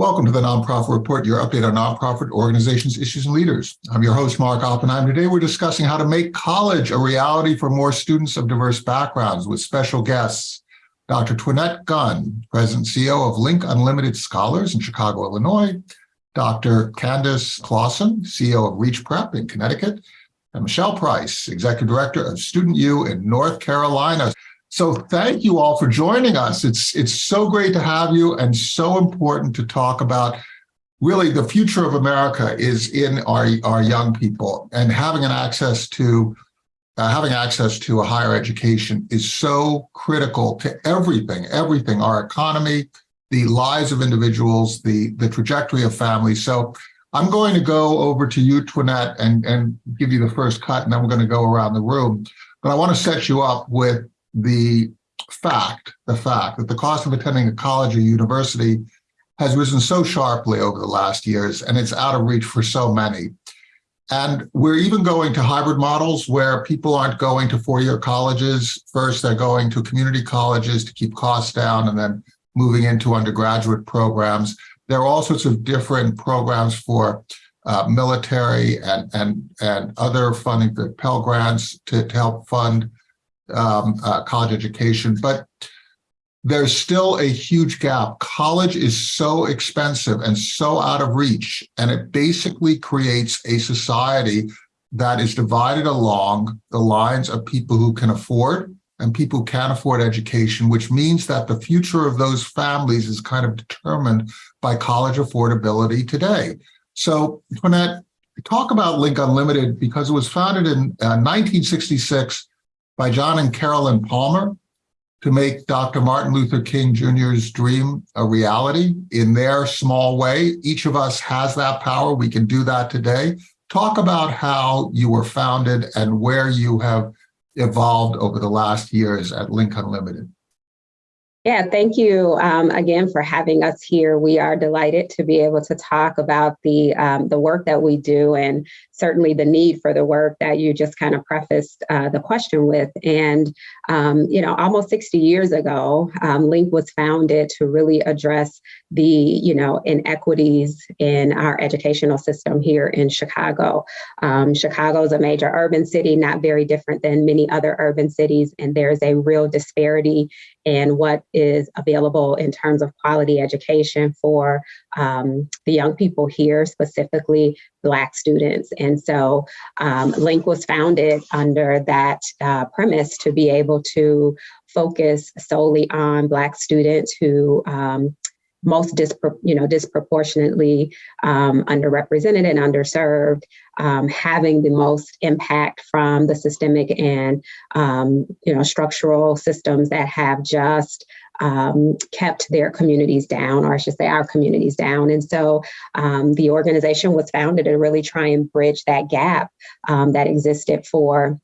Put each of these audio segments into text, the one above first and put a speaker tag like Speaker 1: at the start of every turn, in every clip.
Speaker 1: Welcome to the Nonprofit Report, your update on nonprofit organizations, issues, and leaders. I'm your host, Mark Oppenheim. Today, we're discussing how to make college a reality for more students of diverse backgrounds with special guests. Dr. Twinette Gunn, President CEO of Link Unlimited Scholars in Chicago, Illinois. Dr. Candace Clausen, CEO of Reach Prep in Connecticut. And Michelle Price, Executive Director of Student U in North Carolina. So thank you all for joining us. It's, it's so great to have you and so important to talk about really the future of America is in our, our young people and having an access to uh, having access to a higher education is so critical to everything, everything, our economy, the lives of individuals, the, the trajectory of families. So I'm going to go over to you, Twinette, and, and give you the first cut, and then we're going to go around the room. But I want to set you up with the fact, the fact that the cost of attending a college or university has risen so sharply over the last years, and it's out of reach for so many. And we're even going to hybrid models where people aren't going to four-year colleges. First, they're going to community colleges to keep costs down and then moving into undergraduate programs. There are all sorts of different programs for uh, military and, and, and other funding for Pell Grants to, to help fund um, uh, college education, but there's still a huge gap. College is so expensive and so out of reach, and it basically creates a society that is divided along the lines of people who can afford and people who can't afford education, which means that the future of those families is kind of determined by college affordability today. So, Twinette, talk about Link Unlimited because it was founded in uh, 1966 by John and Carolyn Palmer to make Dr. Martin Luther King Jr.'s dream a reality in their small way. Each of us has that power. We can do that today. Talk about how you were founded and where you have evolved over the last years at Link Unlimited.
Speaker 2: Yeah, thank you um, again for having us here. We are delighted to be able to talk about the um, the work that we do and certainly the need for the work that you just kind of prefaced uh, the question with. And, um, you know, almost 60 years ago, um, Link was founded to really address the, you know, inequities in our educational system here in Chicago. Um, Chicago is a major urban city, not very different than many other urban cities, and there's a real disparity in what is available in terms of quality education for um, the young people here, specifically Black students. And so um, Link was founded under that uh, premise to be able to focus solely on Black students who um, most dispro you know, disproportionately um, underrepresented and underserved, um, having the most impact from the systemic and um, you know structural systems that have just um, kept their communities down, or I should say our communities down. And so um, the organization was founded to really try and bridge that gap um, that existed for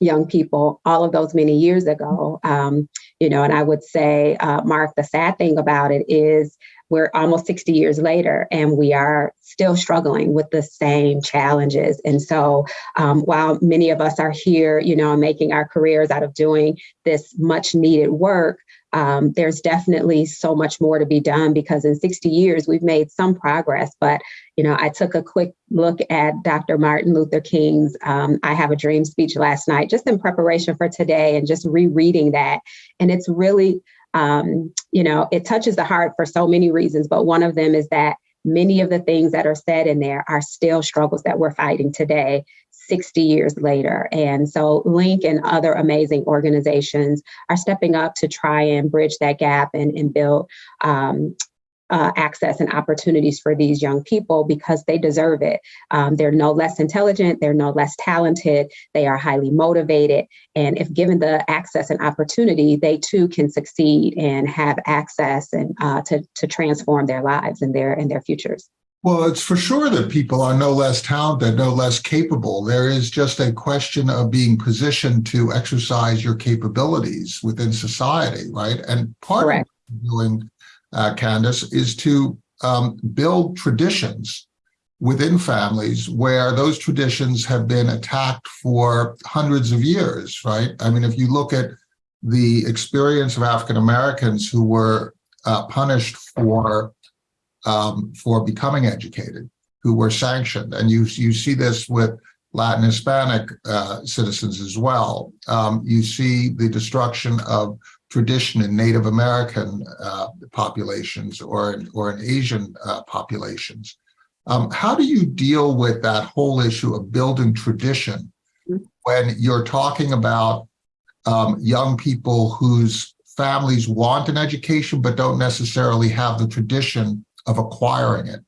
Speaker 2: young people all of those many years ago. Um, you know, and I would say, uh, Mark, the sad thing about it is we're almost 60 years later and we are still struggling with the same challenges. And so um, while many of us are here, you know, making our careers out of doing this much needed work, um, there's definitely so much more to be done because in 60 years we've made some progress. But you know, I took a quick look at Dr. Martin Luther King's um, "I Have a Dream" speech last night, just in preparation for today, and just rereading that, and it's really, um, you know, it touches the heart for so many reasons. But one of them is that many of the things that are said in there are still struggles that we're fighting today 60 years later. And so Link and other amazing organizations are stepping up to try and bridge that gap and, and build um, uh, access and opportunities for these young people because they deserve it. Um, they're no less intelligent, they're no less talented, they are highly motivated. And if given the access and opportunity, they too can succeed and have access and uh, to, to transform their lives and their, and their futures.
Speaker 1: Well, it's for sure that people are no less talented, no less capable. There is just a question of being positioned to exercise your capabilities within society, right? And part Correct. of doing, uh, Candace, is to um, build traditions within families where those traditions have been attacked for hundreds of years, right? I mean, if you look at the experience of African Americans who were uh, punished for um, for becoming educated who were sanctioned. And you, you see this with Latin Hispanic uh, citizens as well. Um, you see the destruction of tradition in Native American uh, populations or in, or in Asian uh, populations. Um, how do you deal with that whole issue of building tradition when you're talking about um, young people whose families want an education but don't necessarily have the tradition of acquiring it?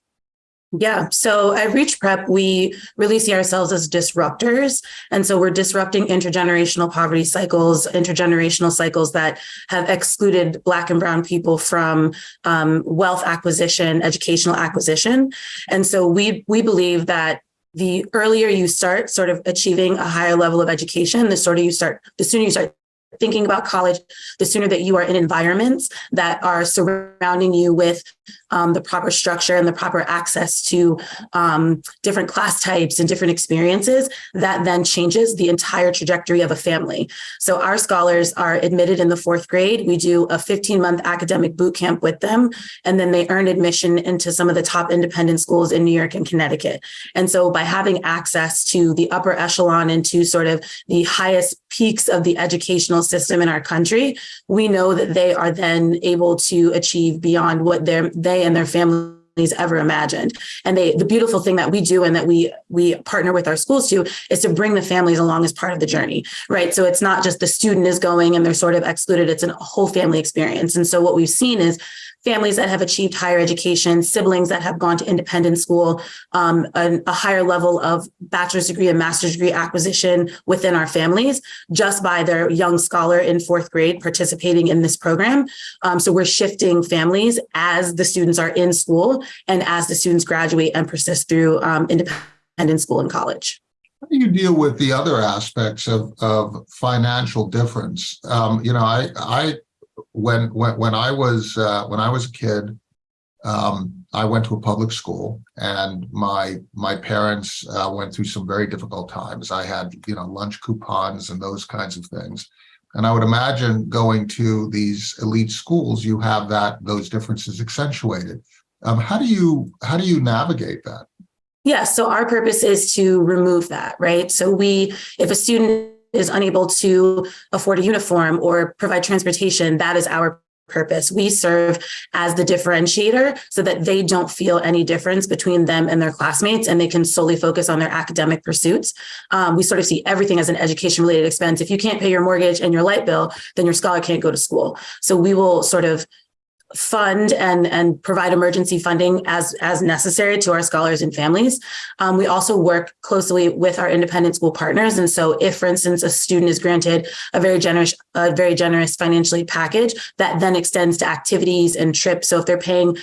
Speaker 3: Yeah. So at Reach Prep, we really see ourselves as disruptors. And so we're disrupting intergenerational poverty cycles, intergenerational cycles that have excluded Black and Brown people from um, wealth acquisition, educational acquisition. And so we, we believe that the earlier you start sort of achieving a higher level of education, the sort of you start, the sooner you start thinking about college, the sooner that you are in environments that are surrounding you with um, the proper structure and the proper access to um, different class types and different experiences, that then changes the entire trajectory of a family. So our scholars are admitted in the fourth grade. We do a 15 month academic boot camp with them, and then they earn admission into some of the top independent schools in New York and Connecticut. And so by having access to the upper echelon and to sort of the highest peaks of the educational system in our country, we know that they are then able to achieve beyond what their they and their families ever imagined. And they the beautiful thing that we do and that we we partner with our schools to is to bring the families along as part of the journey, right? So it's not just the student is going and they're sort of excluded, it's a whole family experience. And so what we've seen is families that have achieved higher education, siblings that have gone to independent school, um, a, a, higher level of bachelor's degree and master's degree acquisition within our families just by their young scholar in fourth grade participating in this program. Um, so we're shifting families as the students are in school and as the students graduate and persist through um, independent school and college.
Speaker 1: How do you deal with the other aspects of, of financial difference? Um, you know, I, I when when when I was uh, when I was a kid, um, I went to a public school, and my my parents uh, went through some very difficult times. I had you know lunch coupons and those kinds of things, and I would imagine going to these elite schools, you have that those differences accentuated. Um, how do you how do you navigate that?
Speaker 3: Yeah, so our purpose is to remove that, right? So we, if a student is unable to afford a uniform or provide transportation, that is our purpose. We serve as the differentiator so that they don't feel any difference between them and their classmates and they can solely focus on their academic pursuits. Um, we sort of see everything as an education related expense. If you can't pay your mortgage and your light bill, then your scholar can't go to school. So we will sort of fund and, and provide emergency funding as, as necessary to our scholars and families. Um, we also work closely with our independent school partners. And so if, for instance, a student is granted a very generous, a very generous financially package, that then extends to activities and trips. So if they're paying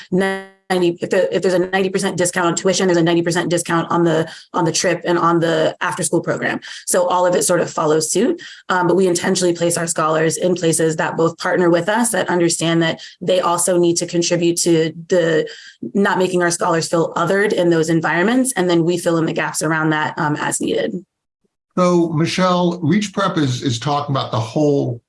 Speaker 3: 90, if, the, if there's a 90% discount on tuition, there's a 90% discount on the on the trip and on the after school program. So all of it sort of follows suit. Um, but we intentionally place our scholars in places that both partner with us that understand that they also need to contribute to the not making our scholars feel othered in those environments. And then we fill in the gaps around that um, as needed.
Speaker 1: So Michelle, Reach Prep is, is talking about the whole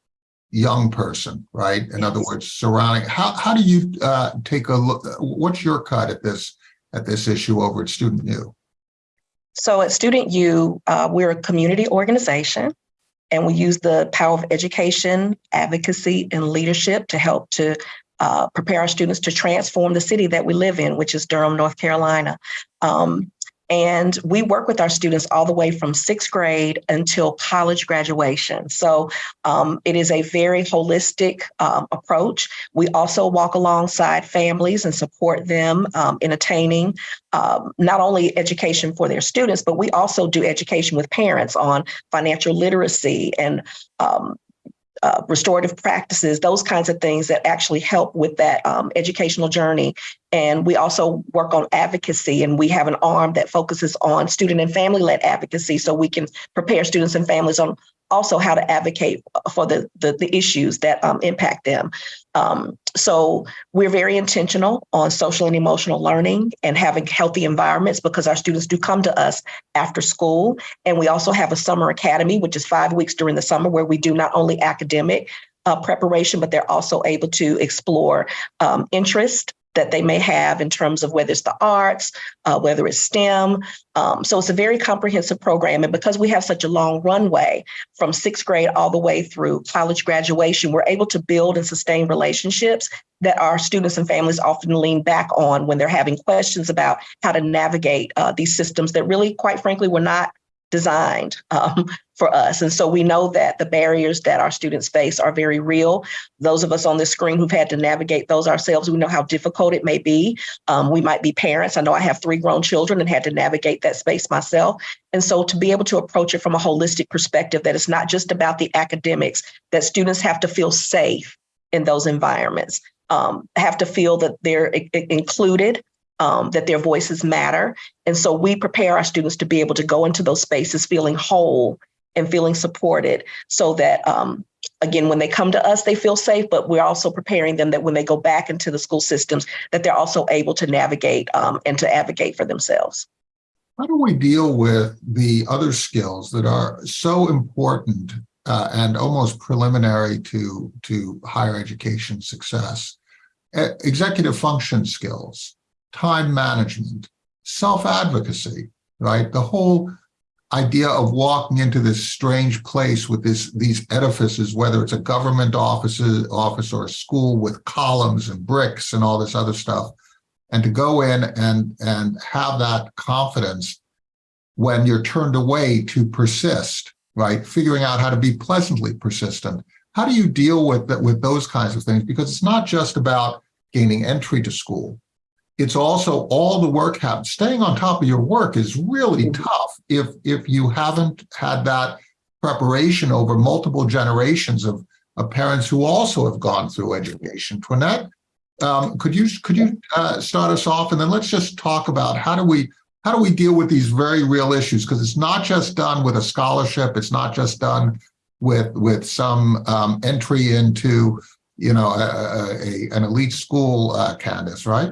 Speaker 1: young person, right? In yes. other words, surrounding, how, how do you uh, take a look, what's your cut at this, at this issue over at Student U?
Speaker 4: So at Student U, uh, we're a community organization and we use the power of education, advocacy, and leadership to help to uh, prepare our students to transform the city that we live in, which is Durham, North Carolina. Um, and we work with our students all the way from sixth grade until college graduation. So um, it is a very holistic um, approach. We also walk alongside families and support them um, in attaining um, not only education for their students, but we also do education with parents on financial literacy and um, uh, restorative practices, those kinds of things that actually help with that um, educational journey. And we also work on advocacy, and we have an arm that focuses on student and family led advocacy so we can prepare students and families on also how to advocate for the, the, the issues that um, impact them. Um, so we're very intentional on social and emotional learning and having healthy environments because our students do come to us after school. And we also have a summer academy, which is five weeks during the summer where we do not only academic uh, preparation, but they're also able to explore um, interest that they may have in terms of whether it's the arts, uh, whether it's STEM. Um, so it's a very comprehensive program. And because we have such a long runway from sixth grade all the way through college graduation, we're able to build and sustain relationships that our students and families often lean back on when they're having questions about how to navigate uh, these systems that really, quite frankly, were not designed um, for us. And so we know that the barriers that our students face are very real. Those of us on this screen who've had to navigate those ourselves, we know how difficult it may be. Um, we might be parents. I know I have three grown children and had to navigate that space myself. And so to be able to approach it from a holistic perspective, that it's not just about the academics, that students have to feel safe in those environments, um, have to feel that they're included, um, that their voices matter. And so we prepare our students to be able to go into those spaces feeling whole and feeling supported so that, um, again, when they come to us, they feel safe, but we're also preparing them that when they go back into the school systems, that they're also able to navigate um, and to advocate for themselves.
Speaker 1: How do we deal with the other skills that are so important uh, and almost preliminary to, to higher education success? Executive function skills, time management, self-advocacy, right? The whole idea of walking into this strange place with this, these edifices, whether it's a government office, office or a school with columns and bricks and all this other stuff, and to go in and, and have that confidence when you're turned away to persist, right? Figuring out how to be pleasantly persistent. How do you deal with with those kinds of things? Because it's not just about gaining entry to school. It's also all the work have staying on top of your work is really tough if if you haven't had that preparation over multiple generations of, of parents who also have gone through education. Twinette, um, could you could you uh, start us off, and then let's just talk about how do we how do we deal with these very real issues? Because it's not just done with a scholarship. It's not just done with with some um, entry into you know a, a, a- an elite school, uh, Candace, right?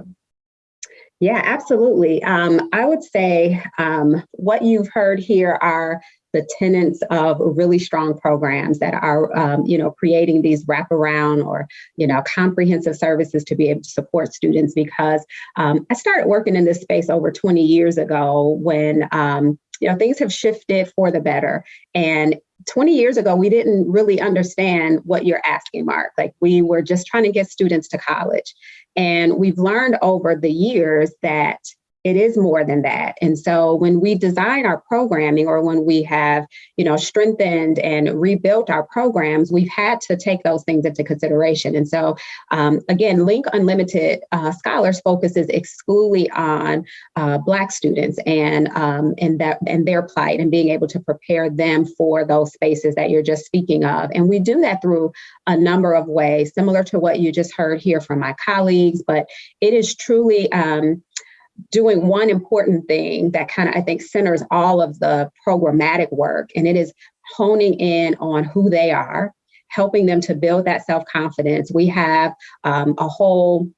Speaker 2: Yeah, absolutely. Um, I would say um, what you've heard here are the tenets of really strong programs that are, um, you know, creating these wraparound or, you know, comprehensive services to be able to support students. Because um, I started working in this space over 20 years ago when, um, you know, things have shifted for the better. And 20 years ago, we didn't really understand what you're asking, Mark. Like we were just trying to get students to college. And we've learned over the years that it is more than that. And so when we design our programming or when we have, you know, strengthened and rebuilt our programs, we've had to take those things into consideration. And so um, again, Link Unlimited uh, Scholars focuses exclusively on uh, Black students and um, and that and their plight and being able to prepare them for those spaces that you're just speaking of. And we do that through a number of ways, similar to what you just heard here from my colleagues. But it is truly um, doing one important thing that kind of I think centers all of the programmatic work, and it is honing in on who they are, helping them to build that self confidence. We have um, a whole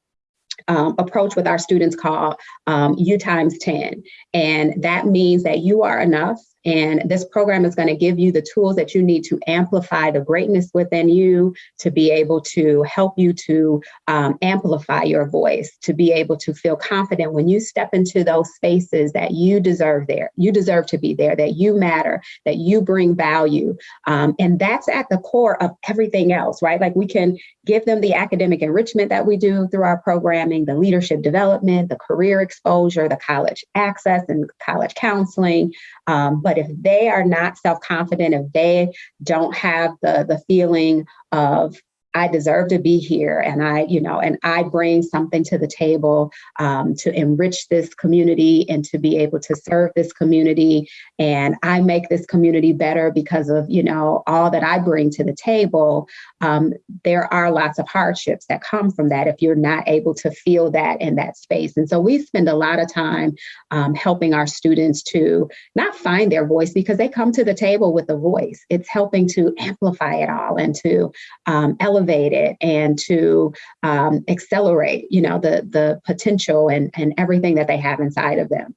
Speaker 2: um, approach with our students called um, U times 10. And that means that you are enough. And this program is going to give you the tools that you need to amplify the greatness within you, to be able to help you to um, amplify your voice, to be able to feel confident when you step into those spaces that you deserve there. You deserve to be there, that you matter, that you bring value. Um, and that's at the core of everything else, right? Like we can give them the academic enrichment that we do through our programming, the leadership development, the career exposure, the college access and college counseling. Um, but if they are not self-confident, if they don't have the, the feeling of I deserve to be here and I, you know, and I bring something to the table um, to enrich this community and to be able to serve this community. And I make this community better because of, you know, all that I bring to the table. Um, there are lots of hardships that come from that if you're not able to feel that in that space. And so we spend a lot of time um, helping our students to not find their voice because they come to the table with a voice. It's helping to amplify it all and to um, elevate it and to um, accelerate, you know, the the potential and and everything that they have inside of them.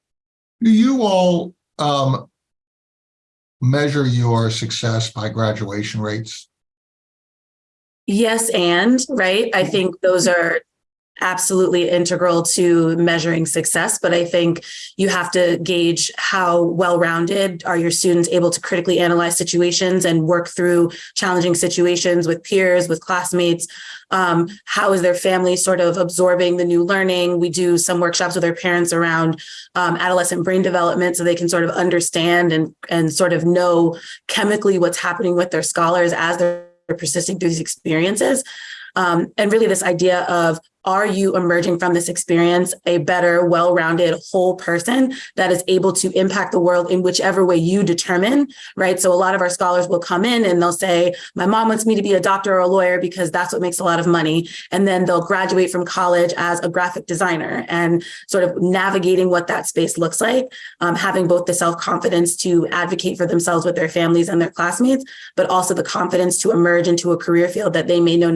Speaker 1: Do you all um, measure your success by graduation rates?
Speaker 3: Yes, and right. I think those are absolutely integral to measuring success, but I think you have to gauge how well-rounded are your students able to critically analyze situations and work through challenging situations with peers, with classmates. Um, how is their family sort of absorbing the new learning? We do some workshops with their parents around um, adolescent brain development so they can sort of understand and, and sort of know chemically what's happening with their scholars as they're persisting through these experiences. Um, and really this idea of are you emerging from this experience a better, well-rounded whole person that is able to impact the world in whichever way you determine, right? So a lot of our scholars will come in and they'll say, my mom wants me to be a doctor or a lawyer because that's what makes a lot of money. And then they'll graduate from college as a graphic designer and sort of navigating what that space looks like, um, having both the self-confidence to advocate for themselves with their families and their classmates, but also the confidence to emerge into a career field that they may know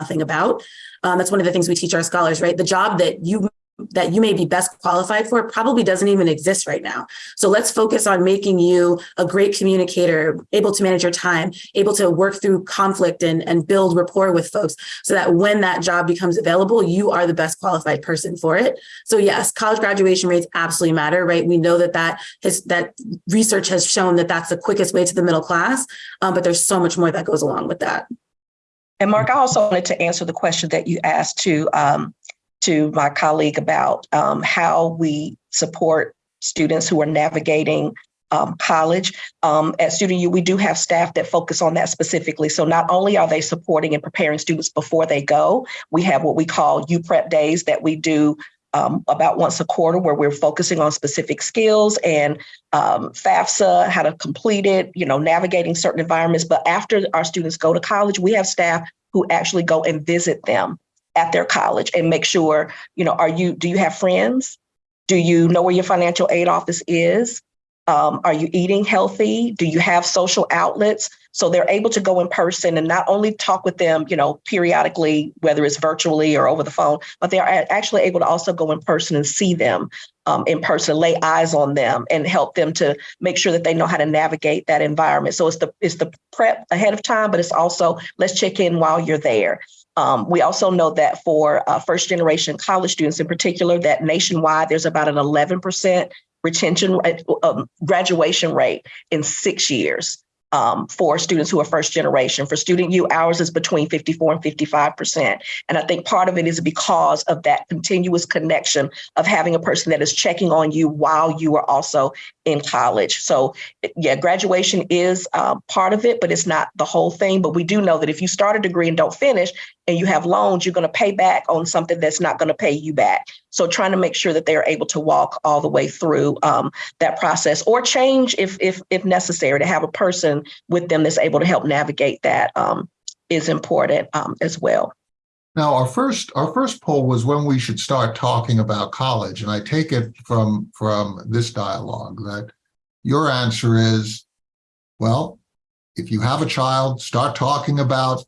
Speaker 3: nothing about. Um, that's one of the things we teach our scholars, right? The job that you that you may be best qualified for probably doesn't even exist right now. So let's focus on making you a great communicator, able to manage your time, able to work through conflict and, and build rapport with folks so that when that job becomes available, you are the best qualified person for it. So yes, college graduation rates absolutely matter, right? We know that that, has, that research has shown that that's the quickest way to the middle class, um, but there's so much more that goes along with that.
Speaker 4: And Mark, I also wanted to answer the question that you asked to um, to my colleague about um, how we support students who are navigating um, college. Um, at Student U, we do have staff that focus on that specifically. So not only are they supporting and preparing students before they go, we have what we call U Prep days that we do um, about once a quarter where we're focusing on specific skills and um, FAFSA, how to complete it, you know, navigating certain environments. But after our students go to college, we have staff who actually go and visit them at their college and make sure, you know, are you, do you have friends? Do you know where your financial aid office is? Um, are you eating healthy? Do you have social outlets? So they're able to go in person and not only talk with them, you know, periodically, whether it's virtually or over the phone, but they are actually able to also go in person and see them um, in person, lay eyes on them, and help them to make sure that they know how to navigate that environment. So it's the it's the prep ahead of time, but it's also let's check in while you're there. Um, we also know that for uh, first generation college students in particular, that nationwide there's about an 11% retention um, graduation rate in six years um, for students who are first generation. For Student U, ours is between 54 and 55%. And I think part of it is because of that continuous connection of having a person that is checking on you while you are also in college. So yeah, graduation is um, part of it, but it's not the whole thing. But we do know that if you start a degree and don't finish and you have loans, you're going to pay back on something that's not going to pay you back. So trying to make sure that they're able to walk all the way through um, that process or change if, if, if necessary to have a person with them that's able to help navigate that um, is important um, as well.
Speaker 1: Now, our first our first poll was when we should start talking about college, and I take it from from this dialogue that your answer is, well, if you have a child, start talking about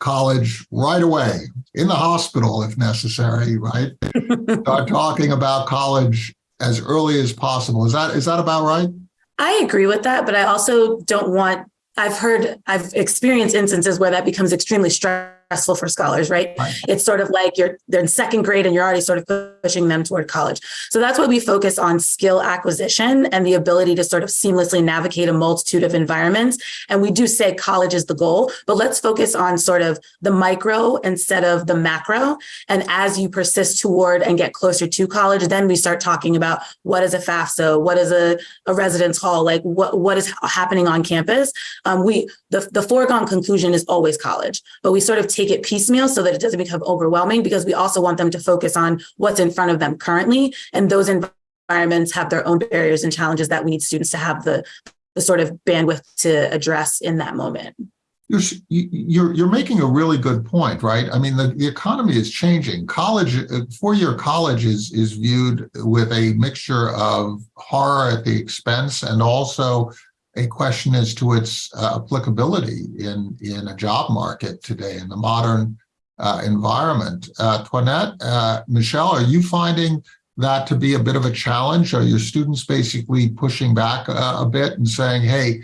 Speaker 1: college right away in the hospital if necessary, right? start talking about college as early as possible. Is that is that about right?
Speaker 3: I agree with that, but I also don't want I've heard, I've experienced instances where that becomes extremely stressful for scholars, right?
Speaker 1: Right.
Speaker 3: It's sort of like you're they're in second grade and you're already sort of pushing them toward college. So that's why we focus on skill acquisition and the ability to sort of seamlessly navigate a multitude of environments. And we do say college is the goal, but let's focus on sort of the micro instead of the macro. And as you persist toward and get closer to college, then we start talking about what is a FAFSA, what is a, a residence hall, like what, what is happening on campus. Um, we the, the foregone conclusion is always college, but we sort of take it piecemeal so that it doesn't become overwhelming because we also want them to focus on what's in front of them currently. And those environments have their own barriers and challenges that we need students to have the, the sort of bandwidth to address in that moment.
Speaker 1: You're, you're, you're making a really good point, right? I mean, the, the economy is changing. College, uh, four-year college is, is viewed with a mixture of horror at the expense and also a question as to its uh, applicability in, in a job market today in the modern uh, environment. Uh, Twinette, uh, Michelle, are you finding that to be a bit of a challenge? Are your students basically pushing back a, a bit and saying, hey,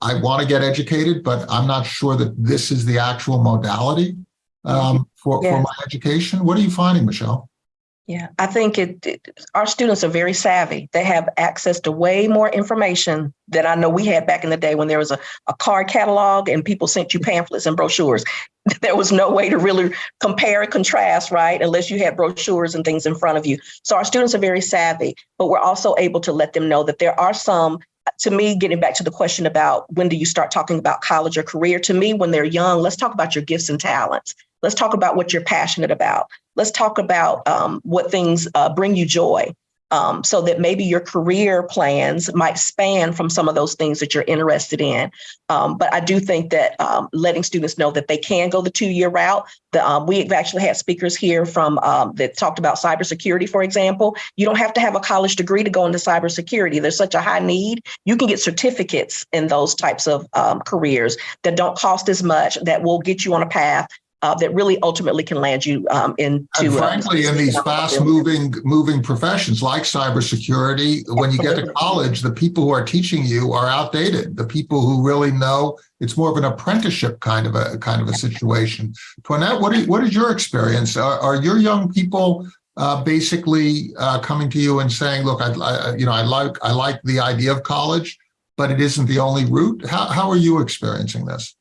Speaker 1: I want to get educated, but I'm not sure that this is the actual modality? um, for, for my education. What are you finding, Michelle?
Speaker 4: Yeah, I think it, it- our students are very savvy. They have access to way more information than I know we had back in the day when there was a, a card catalog and people sent you pamphlets and brochures. There was no way to really compare and contrast, right? Unless you had brochures and things in front of you. So our students are very savvy, but we're also able to let them know that there are some, to me, getting back to the question about when do you start talking about college or career? To me, when they're young, let's talk about your gifts and talents. Let's talk about what you're passionate about let's talk about um, what things uh, bring you joy um, so that maybe your career plans might span from some of those things that you're interested in. Um, but I do think that um, letting students know that they can go the two year route. The, um, we've actually had speakers here from um, that talked about cybersecurity, for example. You don't have to have a college degree to go into cybersecurity. There's such a high need. You can get certificates in those types of um, careers that don't cost as much, that will get you on a path uh, that really ultimately can land you um, into.
Speaker 1: And
Speaker 4: uh,
Speaker 1: frankly, in these fast moving, moving professions like cybersecurity, when you get to college, the people who are teaching you are outdated. The people who really know, it's more of an apprenticeship kind of a, kind of a situation. Twinette, what, are, what is your experience? Are, are your young people uh, basically uh, coming to you and saying, look, I, I, you know, I like, I like the idea of college, but it isn't the only route? How, how are you experiencing this?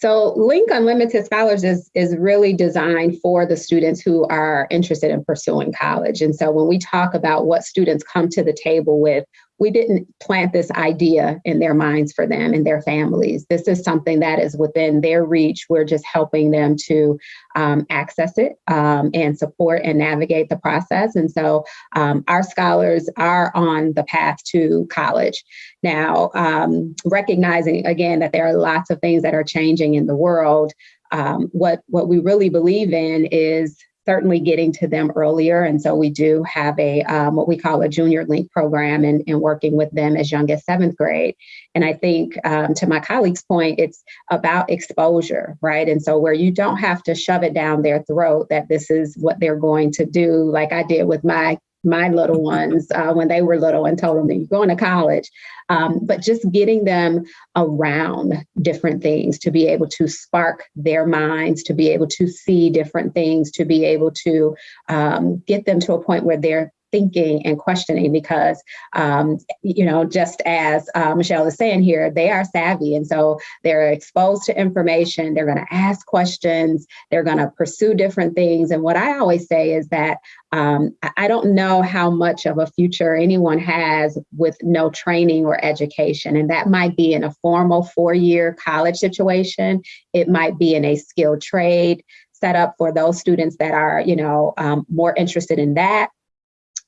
Speaker 2: So Link Unlimited Scholars is, is really designed for the students who are interested in pursuing college. And so when we talk about what students come to the table with, we didn't plant this idea in their minds for them and their families. This is something that is within their reach. We're just helping them to um, access it um, and support and navigate the process. And so um, our scholars are on the path to college. Now, um, recognizing again that there are lots of things that are changing in the world, um, what what we really believe in is certainly getting to them earlier. And so we do have a um, what we call a junior link program and, and working with them as young as seventh grade. And I think um, to my colleague's point, it's about exposure, right? And so where you don't have to shove it down their throat that this is what they're going to do, like I did with my my little ones uh, when they were little and told them that you're going to college. Um, but just getting them around different things to be able to spark their minds, to be able to see different things, to be able to um, get them to a point where they're thinking and questioning because um, you know just as uh, michelle is saying here they are savvy. And so they're exposed to information. They're going to ask questions. They're going to pursue different things. And what i always say is that um, I- don't know how much of a future anyone has with no training or education. And that might be in a formal four year college situation, it might be in a skilled trade set up for those students that are, you know, um, more interested in that.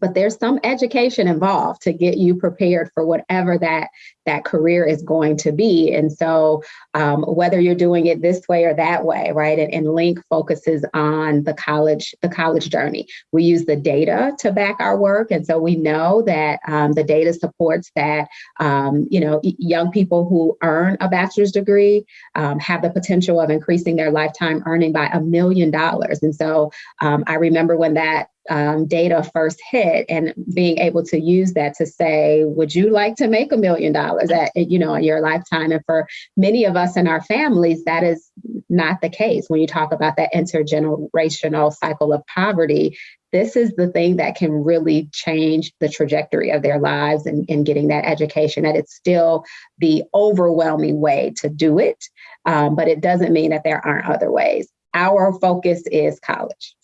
Speaker 2: But there's some education involved to get you prepared for whatever that that career is going to be. And so, um, whether you're doing it this way or that way, right? And, and Link focuses on the college the college journey. We use the data to back our work, and so we know that um, the data supports that um, you know young people who earn a bachelor's degree um, have the potential of increasing their lifetime earning by a million dollars. And so um, I remember when that um, data first hit and being able to use that to say, would you like to make a million dollars at, you know, in your lifetime? And for many of us in our families, that is not the case. When you talk about that intergenerational cycle of poverty, this is the thing that can really change the trajectory of their lives and, and getting that education. That it's still the overwhelming way to do it, um, but it doesn't mean that there aren't other ways. Our focus is college.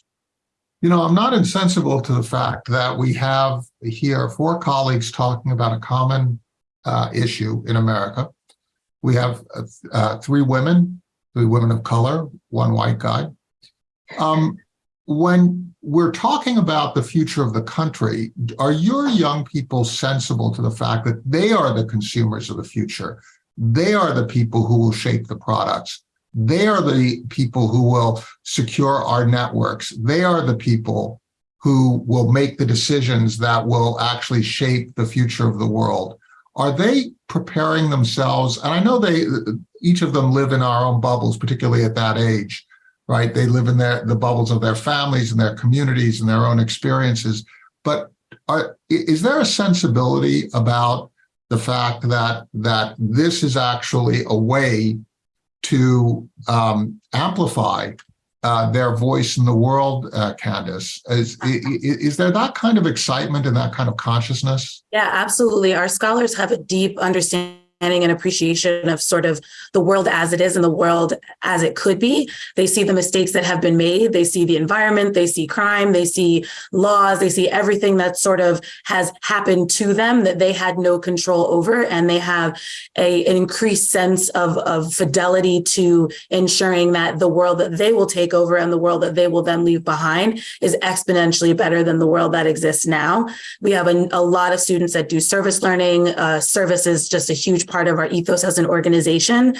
Speaker 1: You know, I'm not insensible to the fact that we have here four colleagues talking about a common uh, issue in America. We have uh, uh, three women, three women of color, one white guy. Um, when we're talking about the future of the country, are your young people sensible to the fact that they are the consumers of the future? They are the people who will shape the products. They are the people who will secure our networks. They are the people who will make the decisions that will actually shape the future of the world. Are they preparing themselves? And I know they, each of them live in our own bubbles, particularly at that age, right? They live in their, the bubbles of their families and their communities and their own experiences. But are, is there a sensibility about the fact that that this is actually a way to um, amplify uh, their voice in the world, uh, Candace. Is, i- i- is there that kind of excitement and that kind of consciousness?
Speaker 3: Yeah, absolutely. Our scholars have a deep understanding and appreciation of sort of the world as it is and the world as it could be. They see the mistakes that have been made. They see the environment. They see crime. They see laws. They see everything that sort of has happened to them that they had no control over. And they have a, an increased sense of, of fidelity to ensuring that the world that they will take over and the world that they will then leave behind is exponentially better than the world that exists now. We have a, a lot of students that do service learning. Uh, service is just a huge part of our ethos as an organization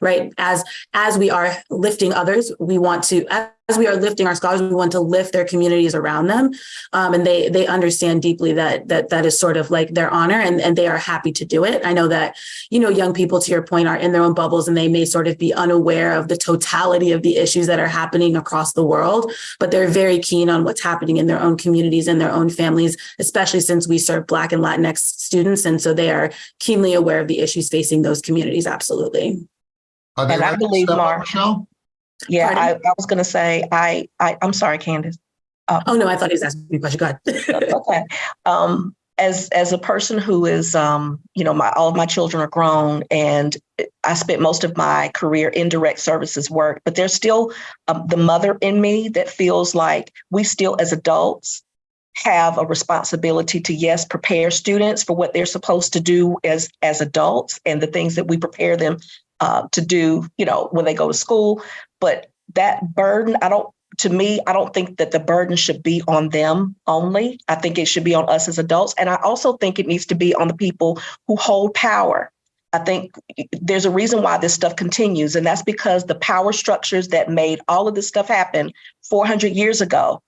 Speaker 3: right? As as we are lifting others we want to as we are lifting our scholars we want to lift their communities around them. Um, and they they understand deeply that that that is sort of like their honor and and they are happy to do it. I know that you know young people to your point are in their own bubbles and they may sort of be unaware of the totality of the issues that are happening across the world but they're very keen on what's happening in their own communities and their own families especially since we serve black and latinx students. And so they are keenly aware of the issues facing those communities. Absolutely
Speaker 1: Are they
Speaker 4: And I believe,
Speaker 1: step up,
Speaker 4: Mark-
Speaker 1: Michelle?
Speaker 4: Yeah, I, I was going to say, I, I, I'm sorry, Candace.
Speaker 3: oh no i thought he was asking me a question go ahead
Speaker 4: okay. Um, as as a person who is, um, you know, my all of my children are grown, and I spent most of my career in direct services work, but there's still um, the mother in me that feels like we still, as adults, have a responsibility to yes prepare students for what they're supposed to do as as adults and the things that we prepare them uh, to do you know when they go to school. But that burden i don't to me i don't think that the burden should be on them only. I think it should be on us as adults. And i also think it needs to be on the people who hold power. I think there's a reason why this stuff continues, and that's because the power structures that made all of this stuff happen 400 years ago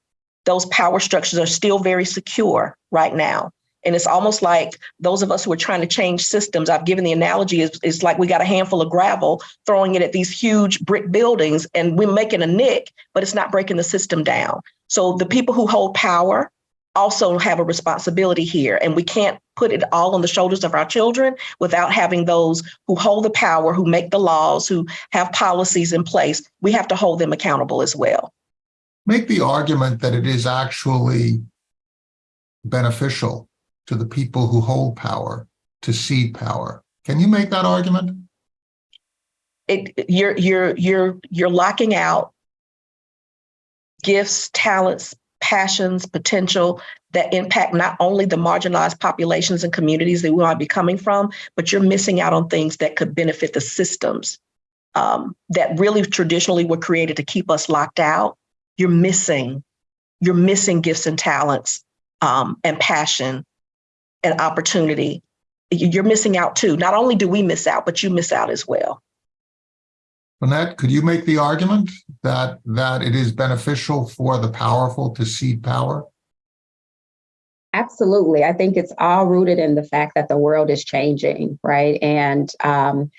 Speaker 4: those power structures are still very secure right now. And it's almost like those of us who are trying to change systems, I've given the analogy is, is like we got a handful of gravel, throwing it at these huge brick buildings, and we're making a nick, but it's not breaking the system down. So the people who hold power also have a responsibility here. And we can't put it all on the shoulders of our children without having those who hold the power, who make the laws, who have policies in place. We have to hold them accountable as well.
Speaker 1: Make the argument that it is actually beneficial to the people who hold power to cede power. Can you make that argument?
Speaker 4: it you're you're you're you're locking out gifts talents passions potential that impact not only the marginalized populations and communities that we might be coming from but you're missing out on things that could benefit the systems um, that really traditionally were created to keep us locked out you're missing you're missing gifts and talents um, and passion and opportunity You- you're missing out too not only do we miss out but you miss out as well
Speaker 1: Annette, could you make the argument that, that it is beneficial for the powerful to cede power?
Speaker 2: Absolutely. I think it's all rooted in the fact that the world is changing, right? And um,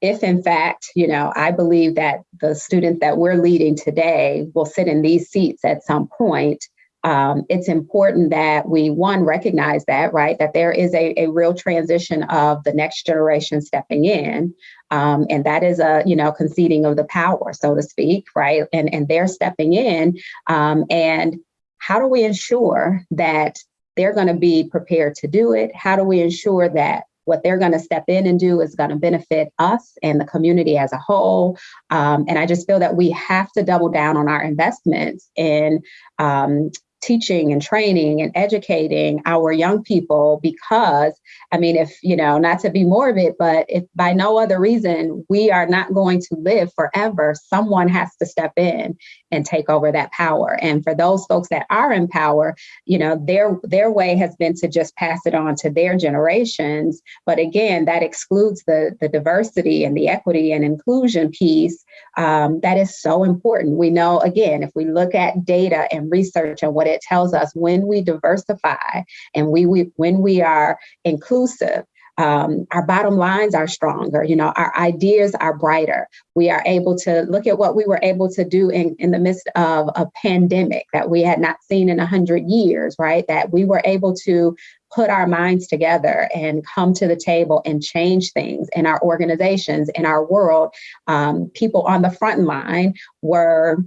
Speaker 2: if, in fact, you know, I believe that the students that we're leading today will sit in these seats at some point, um, it's important that we, one, recognize that, right? That there is a, a real transition of the next generation stepping in. Um, and that is a, you know, conceding of the power, so to speak, right? And, and they're stepping in. Um, and how do we ensure that they're going to be prepared to do it? How do we ensure that what they're going to step in and do is going to benefit us and the community as a whole? Um, and I just feel that we have to double down on our investments in um, teaching and training and educating our young people because i mean if you know not to be morbid but if by no other reason we are not going to live forever someone has to step in and take over that power. And for those folks that are in power you know their their way has been to just pass it on to their generations. But again that excludes the the diversity and the equity and inclusion piece um, that is so important. We know again if we look at data and research and what it tells us when we diversify and we, we when we are inclusive um, our bottom lines are stronger. You know our ideas are brighter. We are able to look at what we were able to do in, in the midst of a pandemic that we had not seen in 100 years right? That we were able to put our minds together and come to the table and change things in our organizations in our world. Um, people on the front line were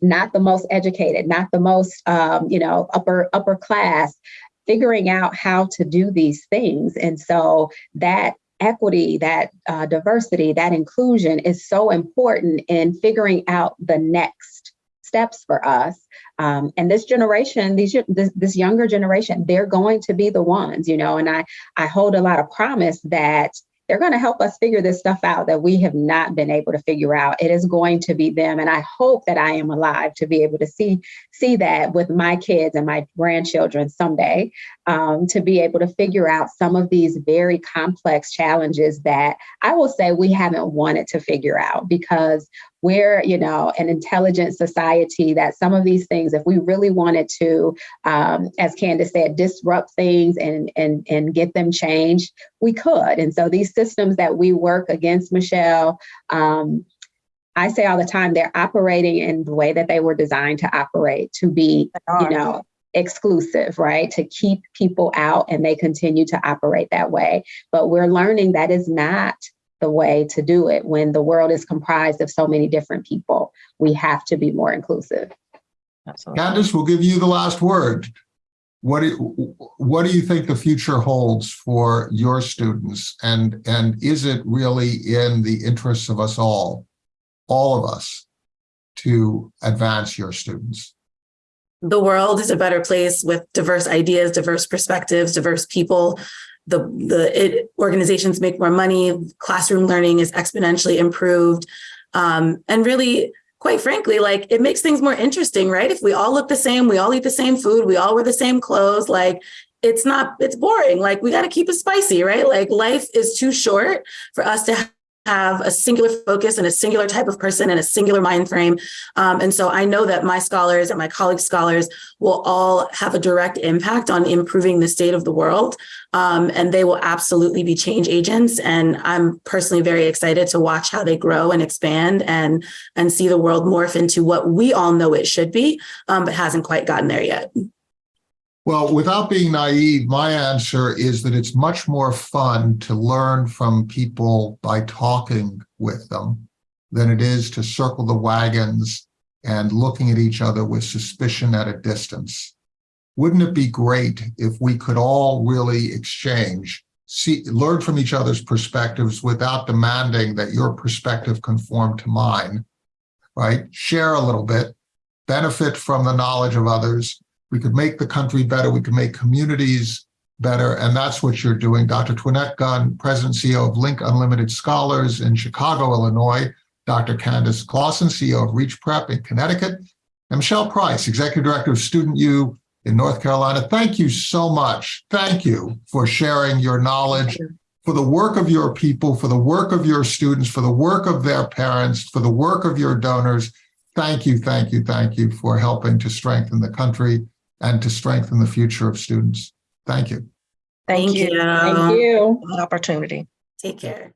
Speaker 2: not the most educated, not the most, um, you know, upper upper class, figuring out how to do these things. And so that equity, that uh, diversity, that inclusion is so important in figuring out the next steps for us. Um, and this generation, these this, this younger generation, they're going to be the ones, you know. And I I hold a lot of promise that they're going to help us figure this stuff out that we have not been able to figure out. It is going to be them, and I hope that I am alive to be able to see see that with my kids and my grandchildren someday, um, to be able to figure out some of these very complex challenges that I will say we haven't wanted to figure out because we're you know an intelligent society that some of these things if we really wanted to um, as candace said disrupt things and and and get them changed we could. And so these systems that we work against michelle um, i say all the time they're operating in the way that they were designed to operate to be you know exclusive right? To keep people out and they continue to operate that way. But we're learning that is not the way to do it when the world is comprised of so many different people. We have to be more inclusive.
Speaker 4: Absolutely.
Speaker 1: Candace, we'll give you the last word. What do, what do you think the future holds for your students? And, and is it really in the interests of us all, all of us, to advance your students?
Speaker 3: The world is a better place with diverse ideas, diverse perspectives, diverse people. The, the it, organizations make more money, classroom learning is exponentially improved. Um, and really, quite frankly, like it makes things more interesting, right? If we all look the same, we all eat the same food, we all wear the same clothes, like it's not, it's boring. Like we got to keep it spicy, right? Like life is too short for us to have a singular focus and a singular type of person and a singular mind frame. Um, and so I know that my scholars and my colleagues' scholars will all have a direct impact on improving the state of the world. Um, and they will absolutely be change agents. And I'm personally very excited to watch how they grow and expand and, and see the world morph into what we all know it should be, um, but hasn't quite gotten there yet.
Speaker 1: Well, without being naive, my answer is that it's much more fun to learn from people by talking with them than it is to circle the wagons and looking at each other with suspicion at a distance. Wouldn't it be great if we could all really exchange, see, learn from each other's perspectives without demanding that your perspective conform to mine, right? Share a little bit, benefit from the knowledge of others, we could make the country better. We could make communities better. And that's what you're doing. Dr. Twinette Gunn, President CEO of Link Unlimited Scholars in Chicago, Illinois. Dr. Candace Clausen, CEO of Reach Prep in Connecticut. And Michelle Price, Executive Director of Student U in North Carolina. Thank you so much. Thank you for sharing your knowledge, for the work of your people, for the work of your students, for the work of their parents, for the work of your donors. Thank you, thank you, thank you for helping to strengthen the country and to strengthen the future of students. Thank you.
Speaker 4: Thank you.
Speaker 2: Thank you.
Speaker 4: for the Opportunity.
Speaker 3: Take care.